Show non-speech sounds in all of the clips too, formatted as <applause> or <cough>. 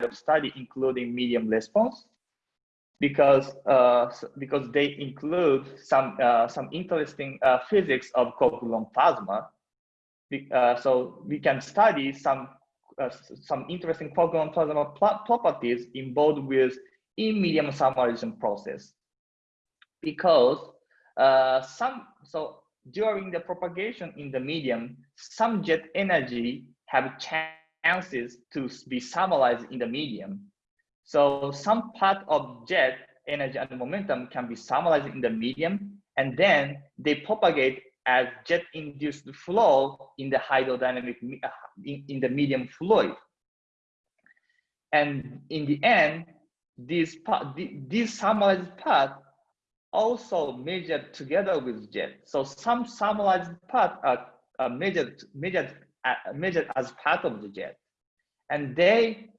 of study, including medium response, because uh, because they include some uh, some interesting uh, physics of quark-gluon plasma. Uh, so we can study some uh, some interesting quark-gluon plasma properties involved with in medium thermalization process. Because uh, some so during the propagation in the medium, some jet energy have chances to be thermalized in the medium so some part of jet energy and momentum can be thermalized in the medium, and then they propagate as jet-induced flow in the hydrodynamic uh, in, in the medium fluid. And in the end, this part, this thermalized part also measured together with jet. So some thermalized part are, are measured measured measured as part of the jet, and they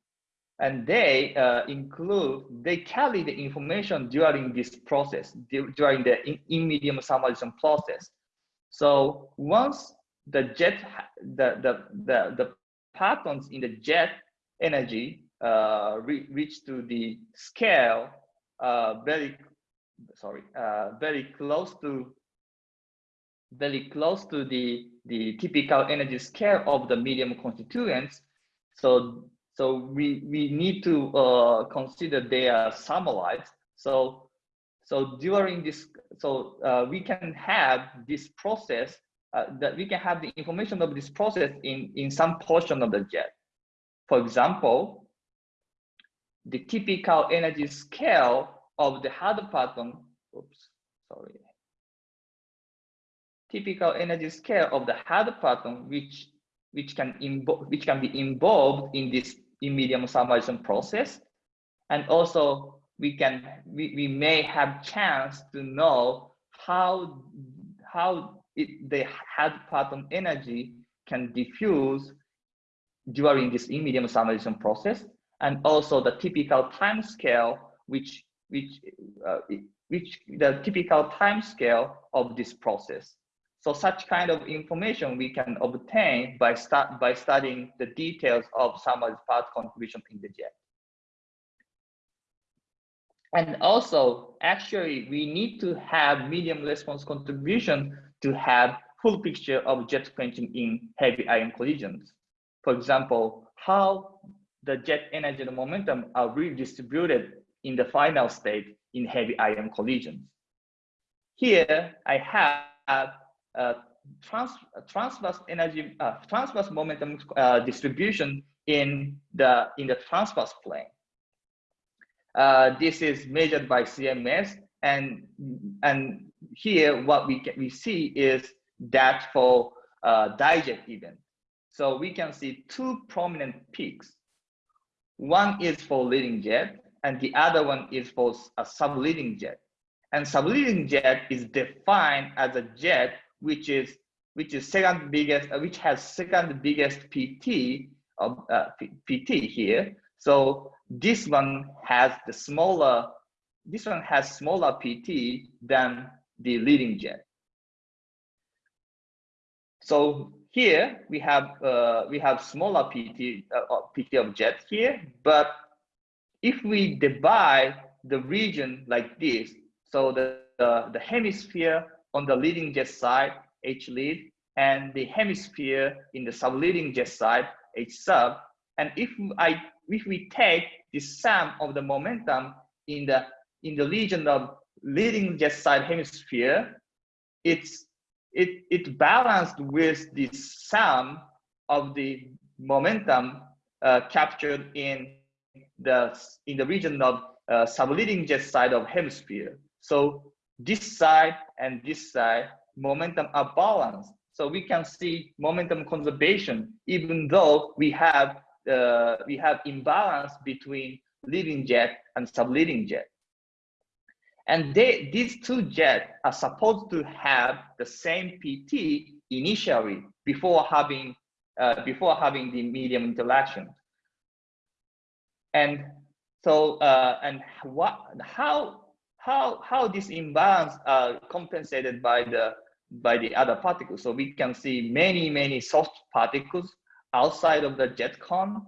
and they uh, include, they carry the information during this process, during the in, in medium thermalization process. So once the jet, the, the, the, the partons in the jet energy uh, re reach to the scale uh, very, sorry, uh, very close to, very close to the, the typical energy scale of the medium constituents. So so we, we need to uh, consider they are thermalized. So, so during this, so uh, we can have this process uh, that we can have the information of this process in, in some portion of the jet. For example, the typical energy scale of the hard oops, sorry. Typical energy scale of the hard parton, which which can which can be involved in this in medium thermalization process. And also we can, we, we may have chance to know how, how it, the hard parton energy can diffuse during this in medium thermalization process. And also the typical time scale, which, which, uh, which the typical time scale of this process. So such kind of information we can obtain by, start, by studying the details of someone's part contribution in the jet. And also, actually, we need to have medium response contribution to have full picture of jet quenching in heavy ion collisions. For example, how the jet energy and momentum are redistributed in the final state in heavy ion collisions. Here, I have trans transverse energy, uh, transverse momentum uh, distribution in the in the transverse plane. Uh, this is measured by CMS, and and here what we can, we see is that for uh, dijet event. So we can see two prominent peaks. One is for leading jet, and the other one is for a subleading jet. And subleading jet is defined as a jet which is which is second biggest, uh, which has second biggest PT of uh, PT here. So this one has the smaller, this one has smaller PT than the leading jet. So here we have uh, we have smaller PT uh, PT of jet here, but if we divide the region like this, so the the, the hemisphere on the leading jet side, H lead, and the hemisphere in the subleading jet side, H sub. And if I if we take the sum of the momentum in the in the region of leading jet side hemisphere, it's it it balanced with the sum of the momentum uh, captured in the in the region of uh, subleading jet side of hemisphere. So this side and this side momentum are balanced. So we can see momentum conservation, even though we have uh, we have imbalance between leading jet and subleading jet. And they, these two jets are supposed to have the same PT initially before having uh, before having the medium interaction. And so uh, and what how how how this imbalance are compensated by the by the other particles. So we can see many, many soft particles outside of the jet cone.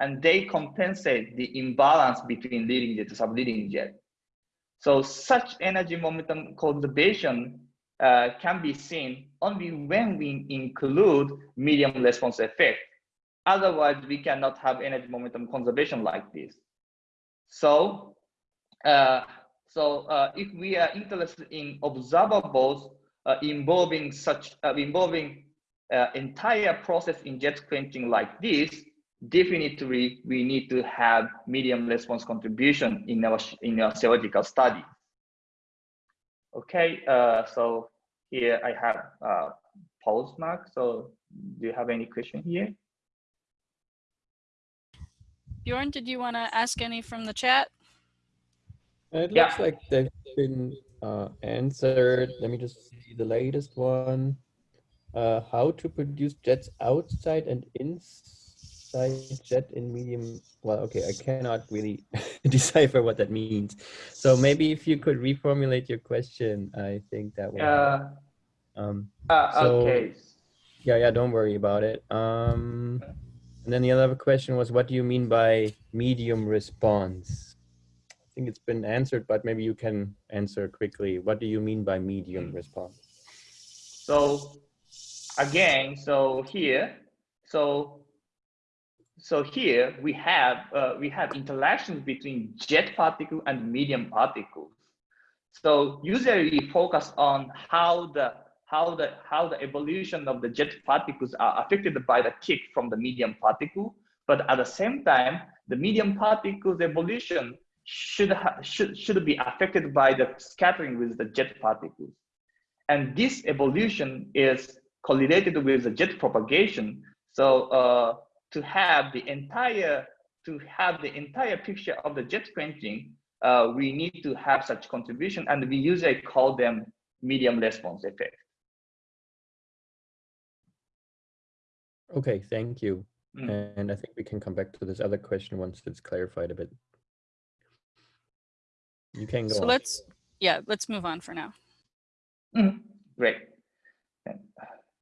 and they compensate the imbalance between leading jet to subleading jet. So such energy momentum conservation uh, can be seen only when we include medium response effect. Otherwise, we cannot have energy momentum conservation like this. So, uh, so uh, if we are interested in observables uh, involving such uh, involving uh, entire process in jet quenching like this, definitely we need to have medium response contribution in our in our theoretical study. Okay, uh, so here I have uh, pause mark. So do you have any question here? Bjorn, did you want to ask any from the chat? It Yeah. looks like they've been uh, answered. Let me just see the latest one. Uh, how to produce jets outside and inside jet in medium. Well, okay, I cannot really <laughs> decipher what that means. So maybe if you could reformulate your question, I think that would. help. Uh, Um, uh, So- okay. yeah, yeah, don't worry about it. Um, and then the other question was, what do you mean by medium response? Think it's been answered, but maybe you can answer quickly. What do you mean by medium response? So again, so here, so so here we have uh, we have interactions between jet particle and medium particles. So usually we focus on how the how the how the evolution of the jet particles are affected by the kick from the medium particle, but at the same time, the medium particles evolution should should should be affected by the scattering with the jet particles. And this evolution is correlated with the jet propagation. So uh, to have the entire to have the entire picture of the jet quenching, uh, we need to have such contribution, and we usually call them medium response effect. Okay, thank you. Mm. And I think we can come back to this other question once it's clarified a bit. You can go So on. let's, yeah, let's move on for now. Mhm. Great.